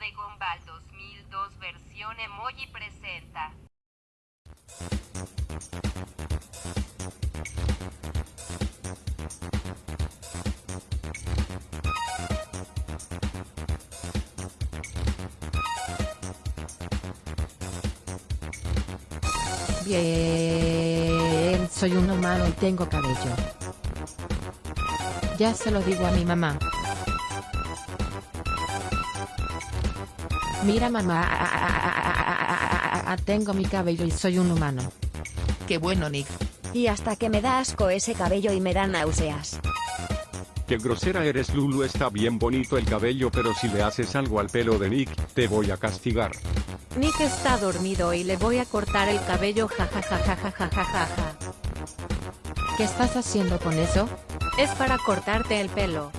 de Gumball 2002 versión emoji presenta. Bien, soy un humano y tengo cabello. Ya se lo digo a mi mamá. Mira mamá, tengo mi cabello y soy un humano. Qué bueno, Nick. Y hasta que me da asco ese cabello y me da náuseas. Qué grosera eres Lulu está bien bonito el cabello pero si le haces algo al pelo de Nick, te voy a castigar. Nick está dormido y le voy a cortar el cabello jajajajajajajaja. ¿Qué estás haciendo con eso? Es para cortarte el pelo.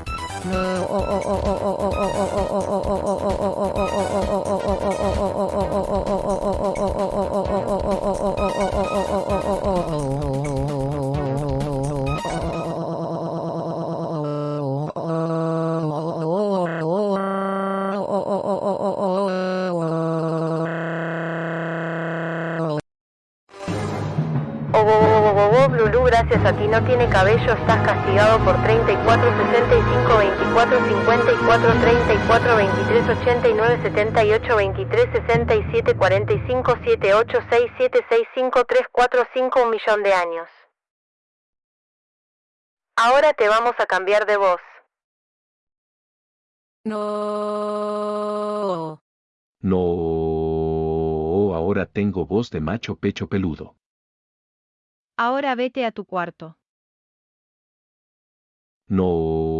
Oh, Lulu, gracias a ti no tiene cabello, estás castigado por 34, 65, 24, 54, 34, 23, 89, 78, 23, 67, 45, 7, 8, 6, 7, 6, 5, 3, 4, 5, un millón de años. Ahora te vamos a cambiar de voz. No. No, ahora tengo voz de macho pecho peludo. Ahora vete a tu cuarto. No.